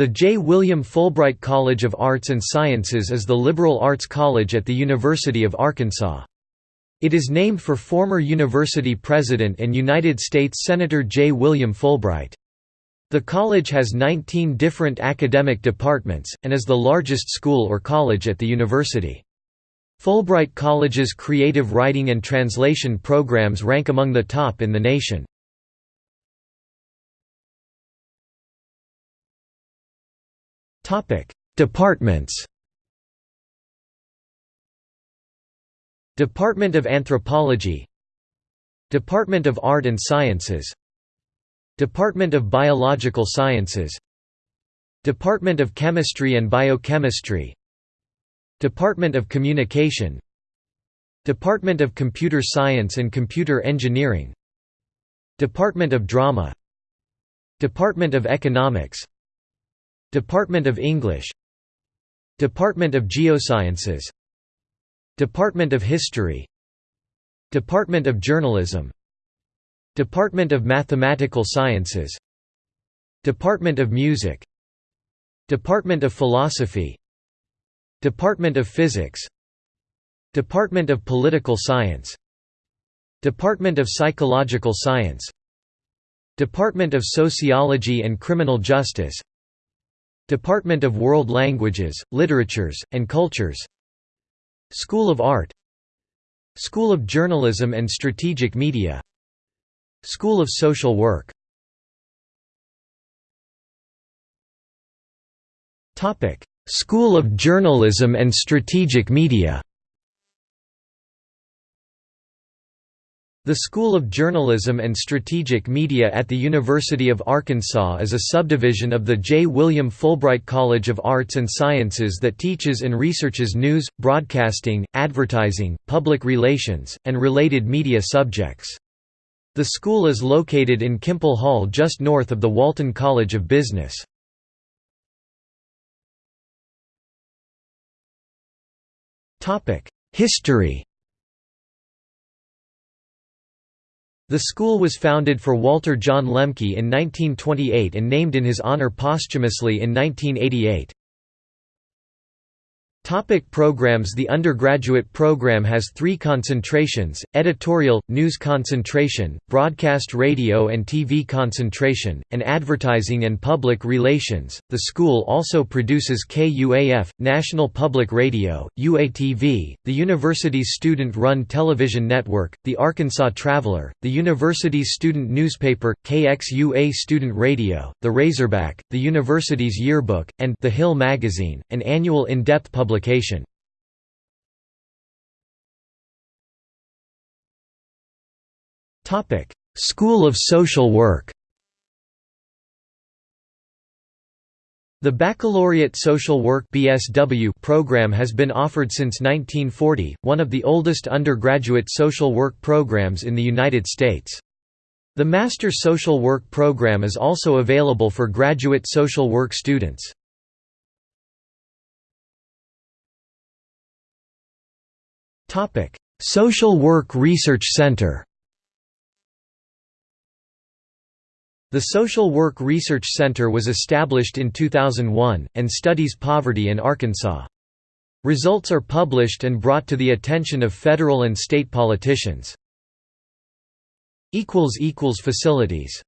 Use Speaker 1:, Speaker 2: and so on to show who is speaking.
Speaker 1: The J. William Fulbright College of Arts and Sciences is the liberal arts college at the University of Arkansas. It is named for former university president and United States Senator J. William Fulbright. The college has 19 different academic departments, and is the largest school or college at the university. Fulbright College's creative writing and translation programs rank among the top in the nation. Departments. Department of Anthropology. Department of Art and Sciences. Department of Biological Sciences. Department of Chemistry and Biochemistry. Department of Communication. Department of Computer Science and Computer Engineering. Department of Drama. Department of Economics Department of English Department of Geosciences Department of History Department of Journalism Department of Mathematical Sciences Department of Music Department of Philosophy Department of Physics Department of Political Science Department of Psychological Science Department of Sociology and Criminal Justice Department of World Languages, Literatures, and Cultures. School of Art. School of Journalism and Strategic Media. School of Social Work. School of Journalism and Strategic Media The School of Journalism and Strategic Media at the University of Arkansas is a subdivision of the J. William Fulbright College of Arts and Sciences that teaches and researches news, broadcasting, advertising, public relations, and related media subjects. The school is located in Kimpel Hall just north of the Walton College of Business. History The school was founded for Walter John Lemke in 1928 and named in his honor posthumously in 1988. Topic programs The undergraduate program has three concentrations, editorial, news concentration, broadcast radio and TV concentration, and advertising and public relations. The school also produces KUAF, National Public Radio, UATV, the university's student-run television network, the Arkansas Traveler, the university's student newspaper, KXUA Student Radio, the Razorback, the university's yearbook, and The Hill magazine, an annual in-depth publication publication. School of Social Work The Baccalaureate Social Work (BSW) program has been offered since 1940, one of the oldest undergraduate social work programs in the United States. The Master Social Work program is also available for graduate social work students. Topic: Social Work Research Center. The Social Work Research Center was established in 2001 and studies poverty in Arkansas. Results are published and brought to the attention of federal and state politicians. equals equals facilities